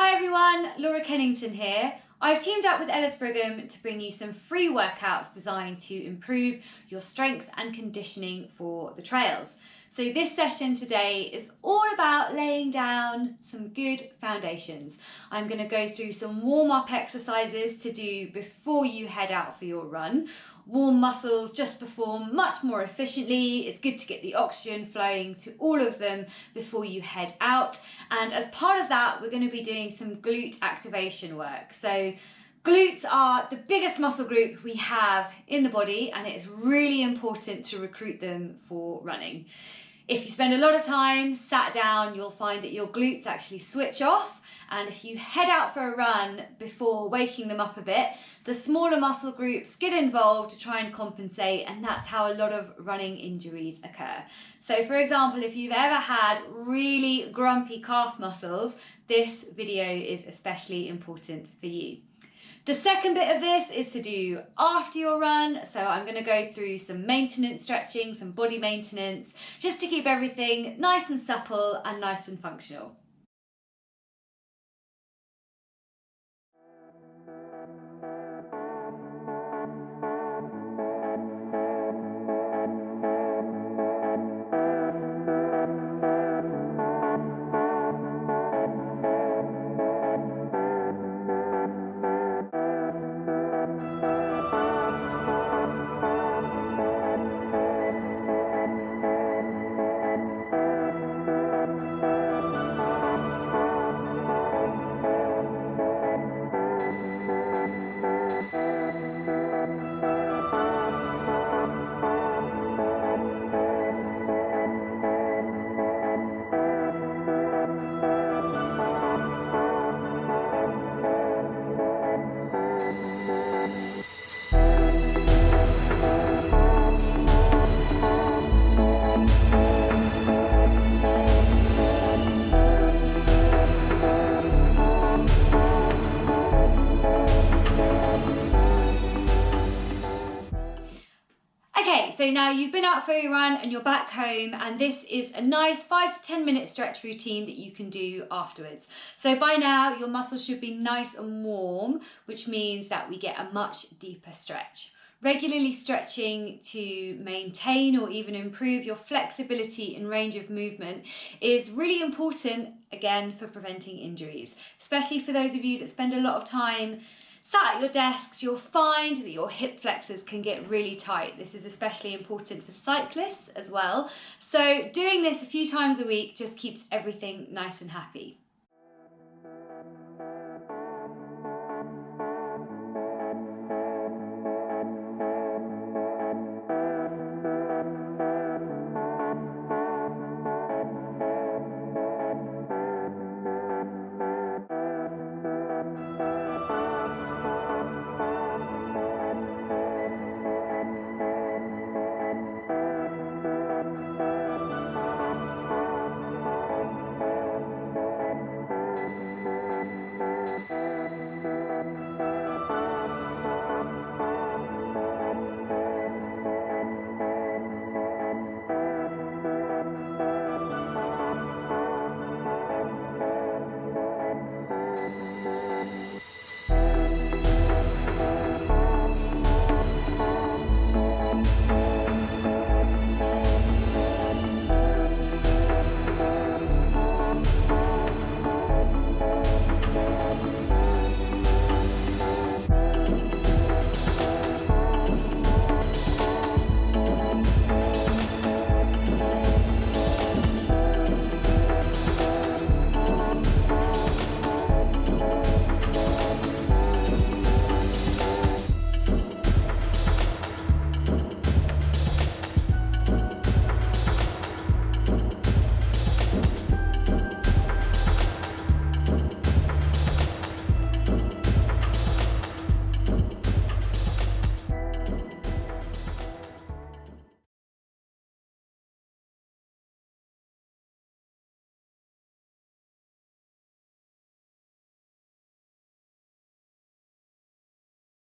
Hi everyone, Laura Kennington here. I've teamed up with Ellis Brigham to bring you some free workouts designed to improve your strength and conditioning for the trails. So this session today is all about laying down some good foundations. I'm going to go through some warm-up exercises to do before you head out for your run. Warm muscles just perform much more efficiently. It's good to get the oxygen flowing to all of them before you head out. And as part of that, we're going to be doing some glute activation work. So Glutes are the biggest muscle group we have in the body and it's really important to recruit them for running. If you spend a lot of time sat down, you'll find that your glutes actually switch off and if you head out for a run before waking them up a bit, the smaller muscle groups get involved to try and compensate and that's how a lot of running injuries occur. So for example, if you've ever had really grumpy calf muscles, this video is especially important for you. The second bit of this is to do after your run. So I'm going to go through some maintenance stretching, some body maintenance, just to keep everything nice and supple and nice and functional. So now you've been out for your run and you're back home and this is a nice five to 10 minute stretch routine that you can do afterwards. So by now your muscles should be nice and warm, which means that we get a much deeper stretch. Regularly stretching to maintain or even improve your flexibility and range of movement is really important, again, for preventing injuries, especially for those of you that spend a lot of time sat at your desks, you'll find that your hip flexors can get really tight. This is especially important for cyclists as well. So doing this a few times a week just keeps everything nice and happy.